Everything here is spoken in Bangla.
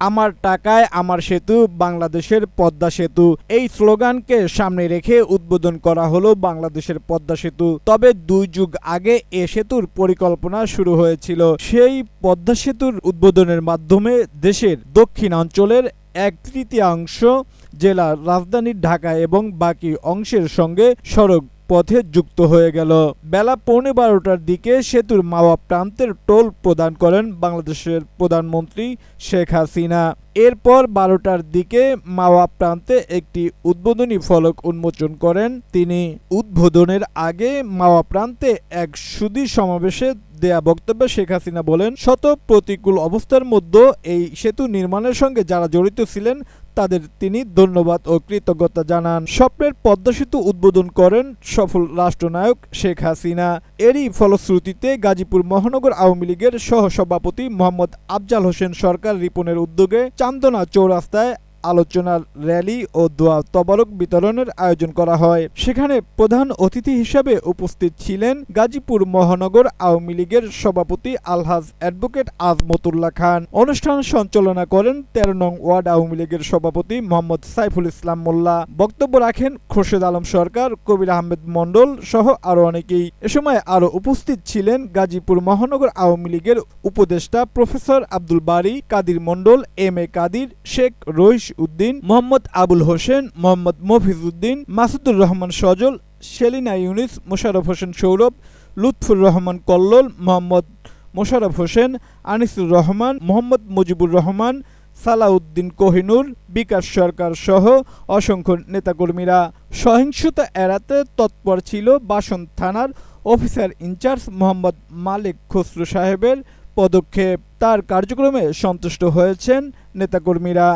আমার টাকায় আমার সেতু, বাংলাদেশের পদ্মা সেতু। এই স্লোগানকে সামনে রেখে উদ্বোধন করা হলো বাংলাদেশের পদ্মা সেতু। তবে দুই যুগ আগে এ সেতুর পরিকল্পনা শুরু হয়েছিল। সেই পদ্মা সেতুর উদ্বোধনের মাধ্যমে দেশের দক্ষিণাঞ্চলের এক তৃতীয়াংশ জেলার রাজধানী ঢাকা এবং বাকি অংশের সঙ্গে সড়ক পথে যুক্ত হয়ে গেল। বেলা পৌনে বারোটার দিকে সেতুর মাওয়া প্রান্তের টোল প্রদান করেন বাংলাদেশের প্রধানমন্ত্রী শেখ হাসিনা। এরপর বারোটার দিকে মাওয়া প্রান্তে একটি উদ্বোধনী ফলক উন্মোচন করেন তিনি। উদ্বোধনের আগে মাওয়া প্রান্তে এক সুদী সমাবেশে দেয়া বক্তব্যে শেখ হাসিনা বলেন, শত প্রতিকূল অবস্থার মধ্যে এই সেতু নির্মাণের সঙ্গে যারা জড়িত ছিলেন, তাদের তিনি ধন্যবাদ ও কৃতজ্ঞতা জানান। স্বপ্নের পদ্মা সেতু উদ্বোধন করেন সফল রাষ্ট্রনায়ক শেখ হাসিনা। এরই ফলশ্রুতিতে গাজীপুর মহানগর আওয়ামী লীগের সহসভাপতি মোহাম্মদ আফজাল হোসেন সরকার রিপনের উদ্যোগে চান্দনা চৌরাস্তায় আলোচনার র্যালি ও দোয়া তবারক বিতরণের আয়োজন করা হয়। সেখানে প্রধান অতিথি হিসেবে উপস্থিত ছিলেন গাজীপুর মহানগর আওয়ামী লীগের সভাপতি আলহাজ অ্যাডভোকেট আজমতুল্লাহ খান। অনুষ্ঠান সঞ্চালনা করেন তেরো নং ওয়ার্ড আওয়ামী লীগের সভাপতি মোহাম্মদ সাইফুল ইসলাম মোল্লা। বক্তব্য রাখেন খোরশেদ আলম সরকার, কবির আহমেদ মণ্ডল সহ আরও অনেকেই। এ সময় আরও উপস্থিত ছিলেন গাজীপুর মহানগর আওয়ামী লীগের উপদেষ্টা professor Abdul Bari, Kadir Mondal, M A Kadir, Sheikh Rais Uddin, Mohammad Abul Hossain, Mohammad Mofiz Uddin, Masudur Rahman Sajal, Selina Younis Mosharraf Hossain Sourav, Lutfur Rahman Kallol, Mohammad Mosharraf Hossain, Anisur Rahman, Mohammad Mujibur Rahman, Salauddin Kohinoor, Bikash Sarkar সহ অসংখ্য নেতাকর্মীরা। সহিংসতা এড়াতে তৎপর ছিল বাসন থানার officer in charge Mohammad Malik Khasru সাহেবের পদক্ষেপ। তার কার্যক্রমে সন্তুষ্ট হয়েছেন নেতাকর্মীরা।